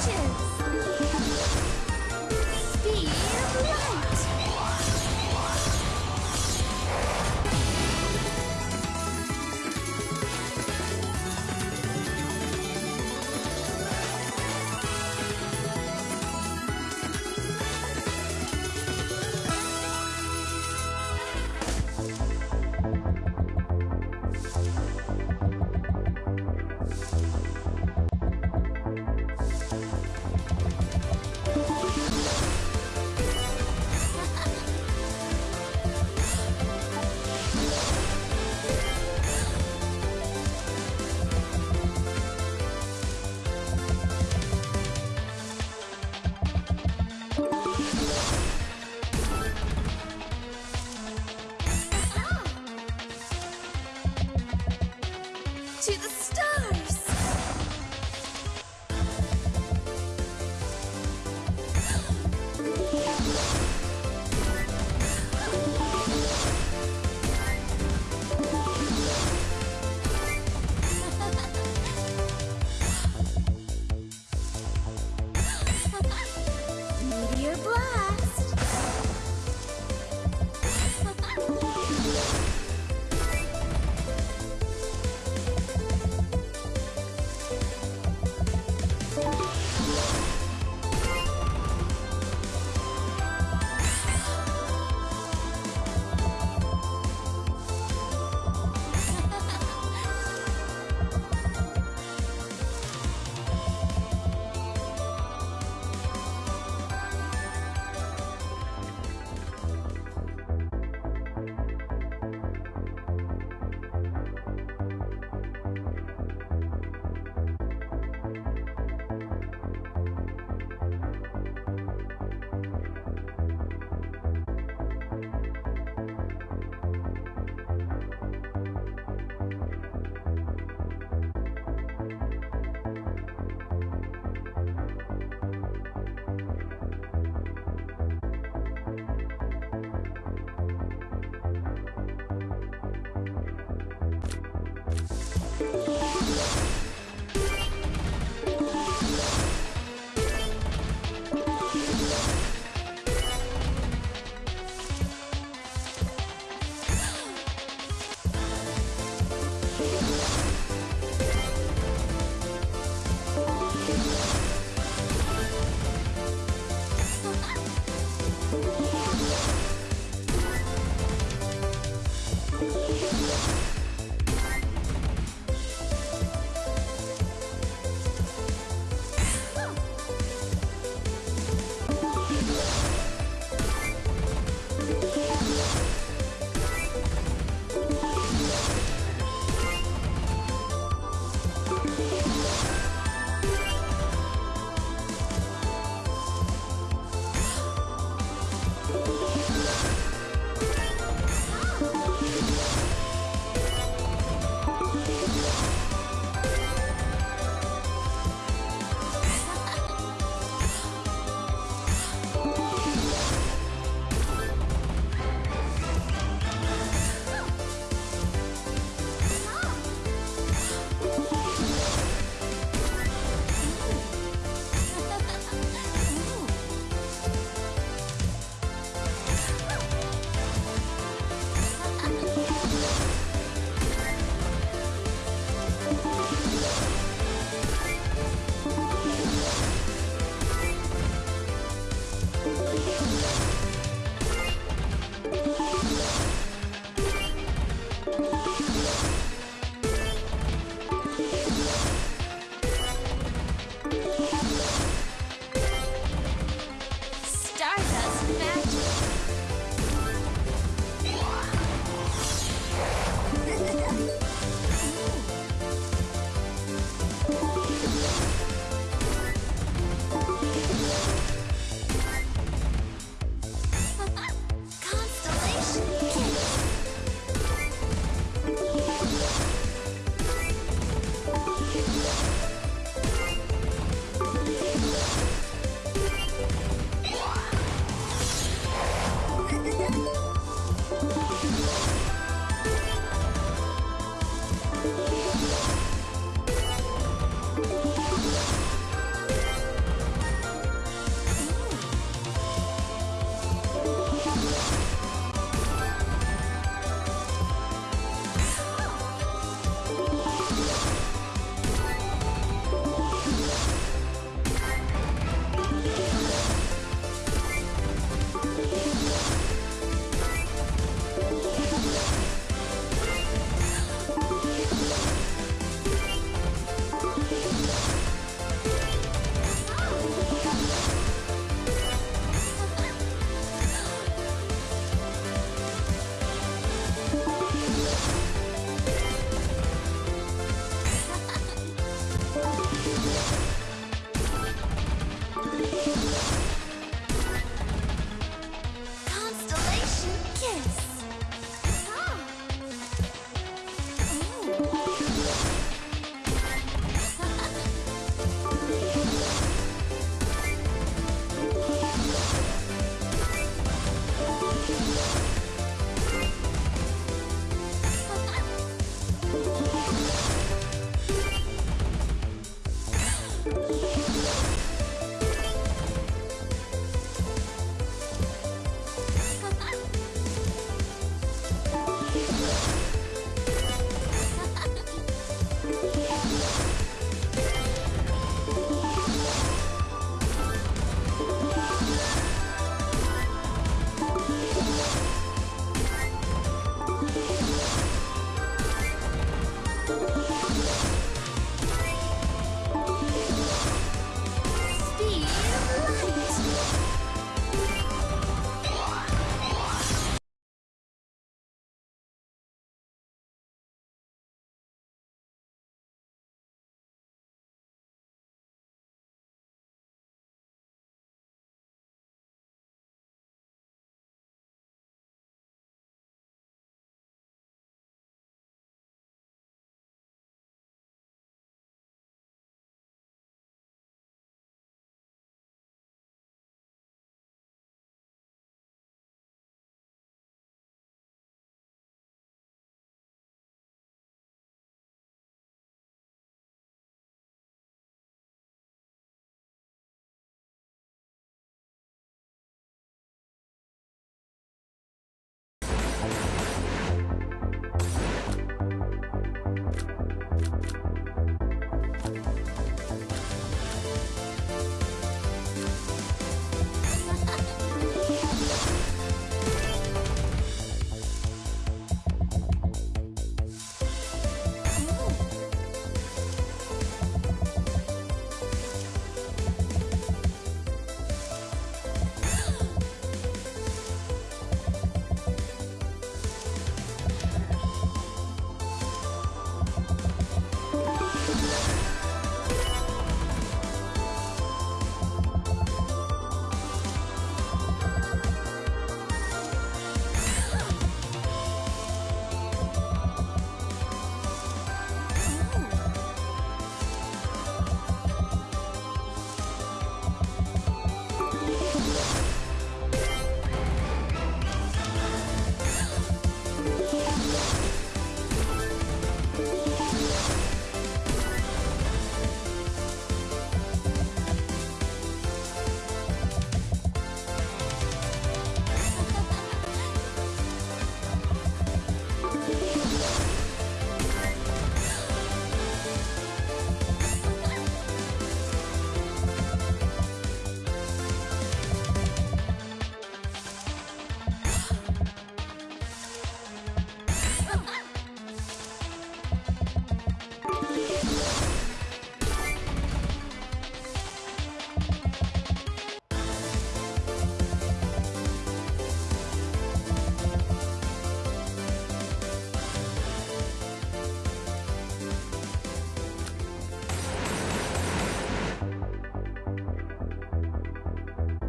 Stitches!